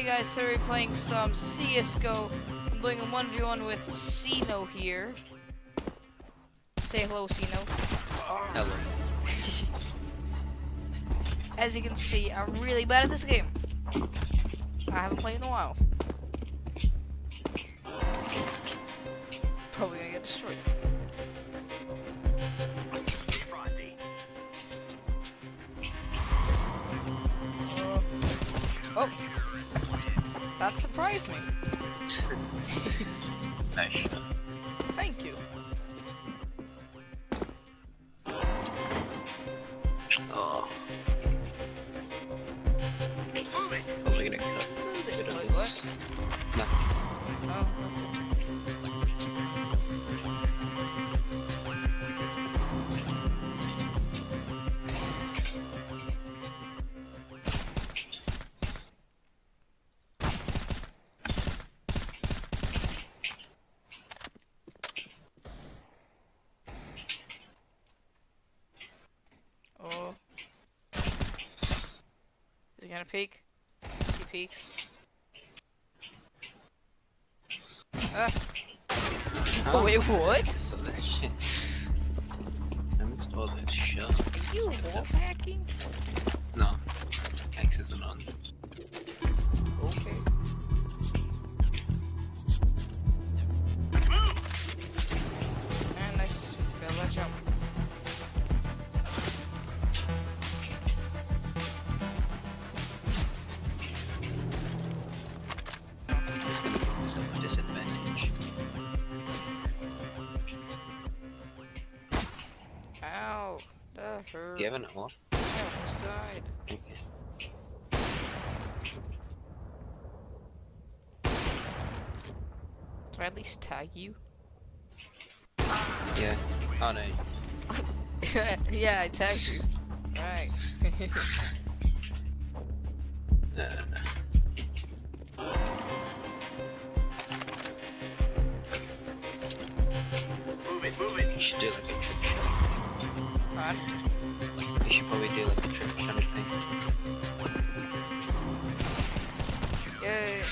Hey guys, today we're playing some CSGO. I'm doing a 1v1 with Sino here. Say hello, Sino. Hello. As you can see, I'm really bad at this game. I haven't played in a while. Probably gonna get destroyed. That surprised me. nice. Thank you. Peek? He peeks. Ah. Oh, wait, what? So that shit. I missed all that shit. Are you wolf hacking? No. X isn't on. Do you have an off? I almost died. Okay. Did I at least tag you? Yeah. Oh no. yeah, I tagged you. Right. Uh, you should do like a trick shot. Alright. You should probably do like a trick shot thing. Yay.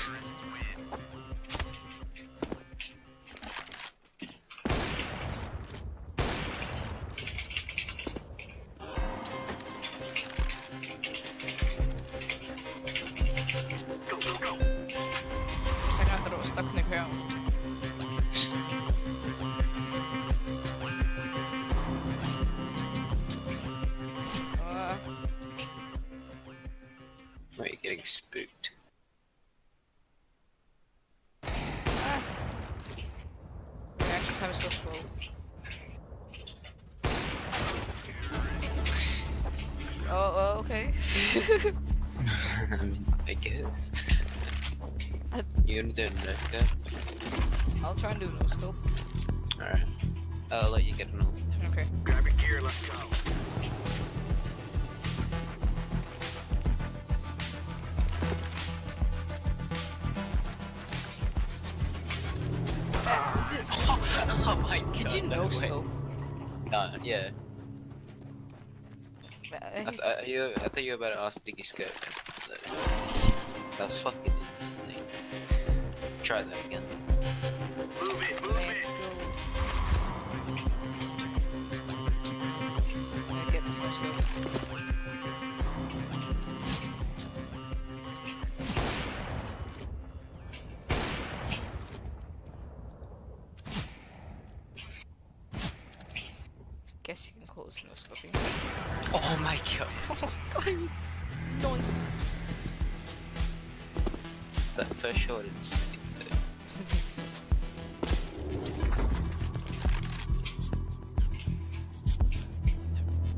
Just I got throw stuck in the ground. Okay. I mean, I guess. Uh, You gonna do a nerf gun? I'll try and do a no scope. Alright. I'll let you get an ult. Okay. Grab your gear, let's go. Uh, did, oh my god. did you no no scope? No, yeah. I, th- I, you, I thought you were about to ask Diggy Skirt. That's fucking insane. Try that again. Guess you can call this no scoping. Oh my god. God, nice. That first shot is insane. though.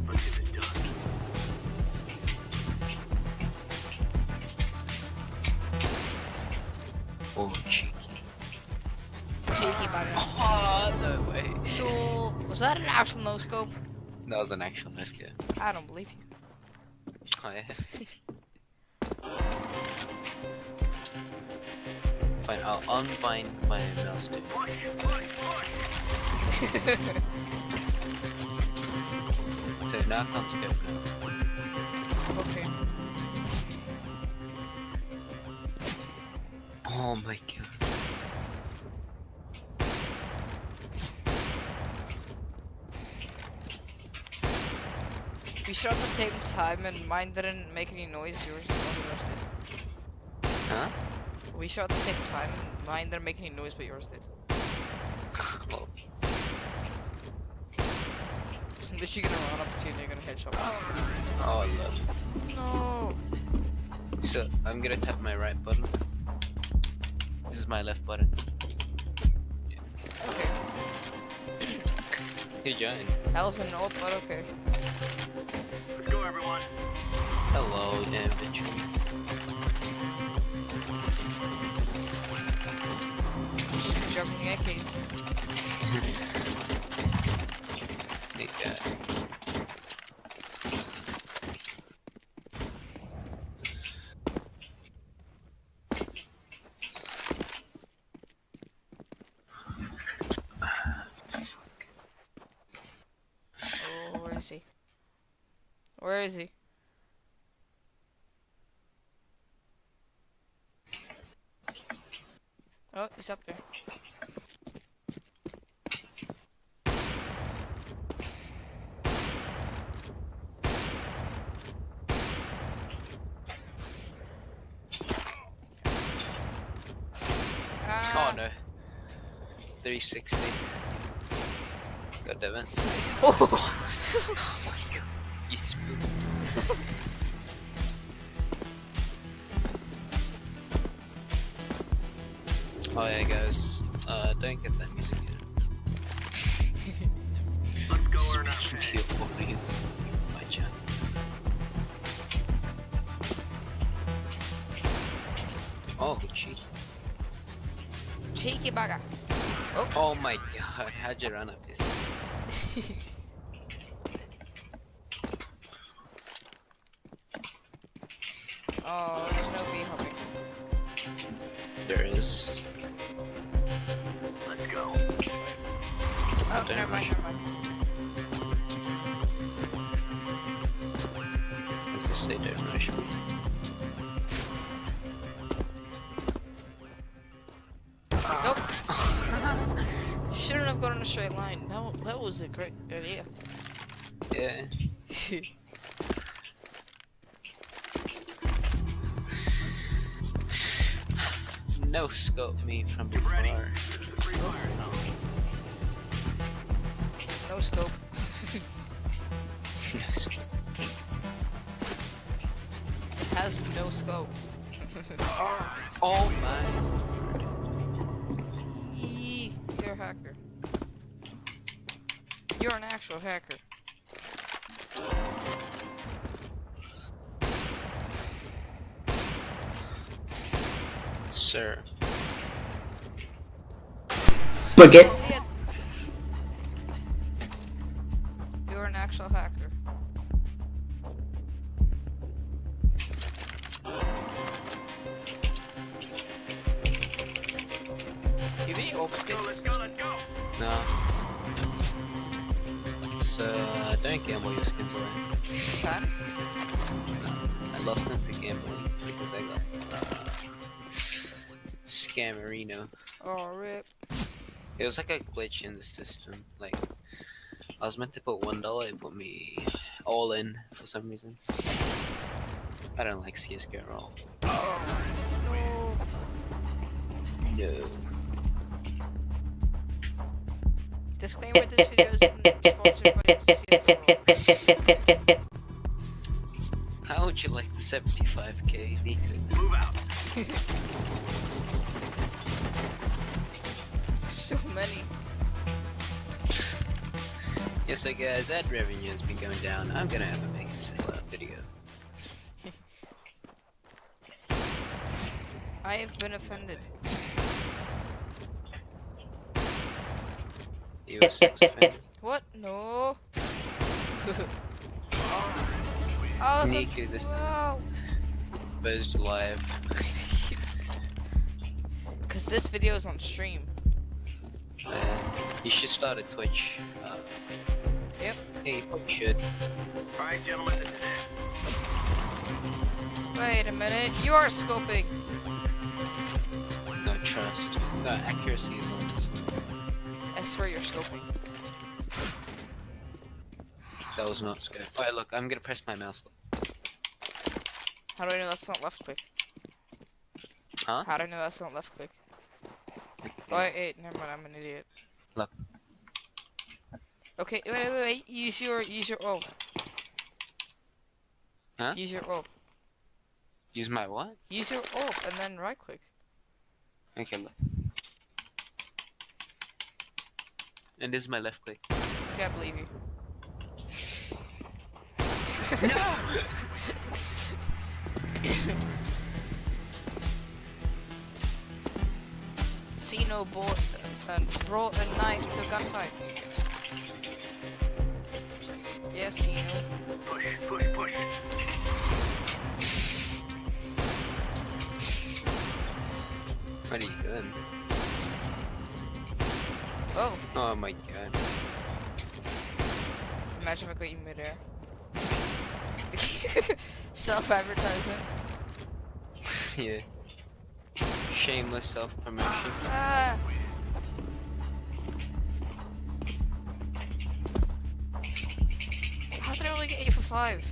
Let's get it done. Oh, cheeky. Cheeky bugger. Oh, no way. No, was that an actual no scope? That was an actual nice game. I don't believe you. Oh, yeah. Fine, I'll unbind my mouse too. So now I can't skip now. Okay. Oh my god. We shot at the same time and mine didn't make any noise, yours, yours did. Huh? We shot at the same time and mine didn't make any noise, but yours did. Well, Literally gonna run up to you and you're gonna headshot. oh love. No. So I'm gonna tap my right button. This is my left button. Okay. Hey John. That was an old, but okay. Let's go, everyone. Hello, infantry. Shoot jumping AKs. Hey guy. Oh, where is he? Where is he? Oh, he's up there. Ah, Oh no. 360. God damn it. Oh. don't get that music yet. Let's go earn our Speaking pay. to your audience, my channel. Oh, cheat. Cheeky bugger. Oh. Oh my god, how'd you run up this? oh, there's no bee hopping. There is. Never mind, never mind. I say me. Nope. Shouldn't have gone in a straight line. That, that was a great idea. Yeah. No scope me from Get ready. Scope. No scope. Has no scope. Oh my. Yee, You're a hacker. You're an actual hacker. Sir. Spaghetti. Yeah. You're hacker. You have any open let's go, let's go. No. So, uh, don't gamble your skins away. Huh? I lost them to gambling because I got uh, Scammerino. Oh, rip. It was like a glitch in the system. Like, I was meant to put one dollar, it put me all in for some reason. I don't like CS:GO at all. No. No. Disclaimer: This video is sponsored by CS:GO. How would you like the 75k Nikos? Move out. So many. Yeah, so guys, ad revenue has been going down. I'm gonna have a make a sellout video. I have been offended. You were offended. What? No. oh, so Niku, this well. exposed live. Because this video is on stream. Uh, you should start a Twitch. Uh, Yep. hey, you probably should. Alright, gentlemen, this is it. Wait a minute. You are scoping. No, trust. No accuracy is on this one. I swear you're scoping. That was not scope. Alright, look, I'm gonna press my mouse. How do I know that's not left click? Huh? How do I know that's not left click? Oh, wait, wait, never mind, I'm an idiot. Okay, wait, wait, wait, use your, use your orb. Huh? Use your orb. Use my what? Use your orb and then right click. Okay, look. And this is my left click. Okay, I believe you. Sino bought, uh, brought a knife to a gunfight. Yes, Sino. Push, push, push. Are you doing? Oh, Oh my god. imagine if I got you midair. Self-advertisement. yeah. Shameless self promotion. Ah. Only get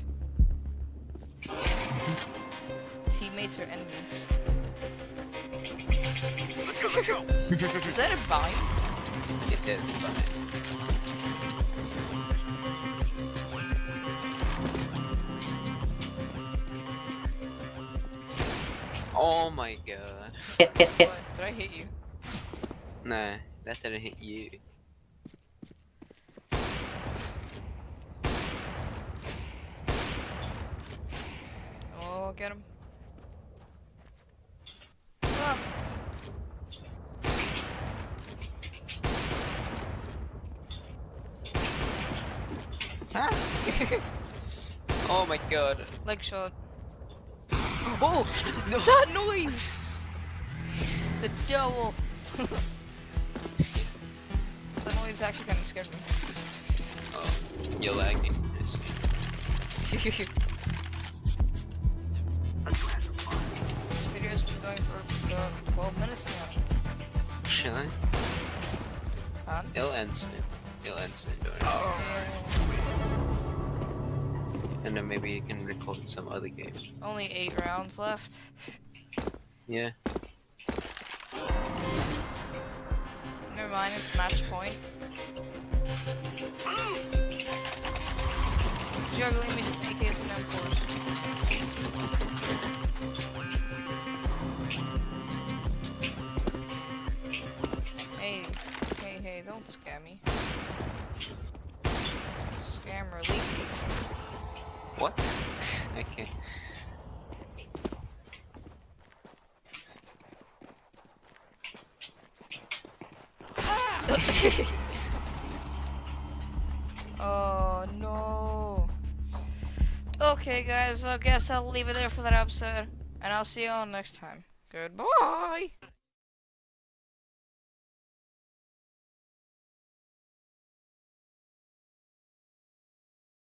8 for 5? Teammates or enemies? Let's go, let's go. Is that a bind? It is, but Oh my god. What? Did I hit you? Nah, that didn't hit you. Oh, get him. Ah. Oh my god. Leg shot. Oh! That noise! The devil! the noise actually kind of scared me. Oh, you're lagging. Minutes now. Should I? Huh? It'll end soon. It'll end soon, don't worry. Oh. And then maybe you can record some other games. only 8 rounds left. Yeah. Never mind, it's match point. Juggling me some AKs and M4s. Hey, scam. What? okay. oh no. Okay guys, I guess I'll leave it there for that episode. And I'll see you all next time. Goodbye.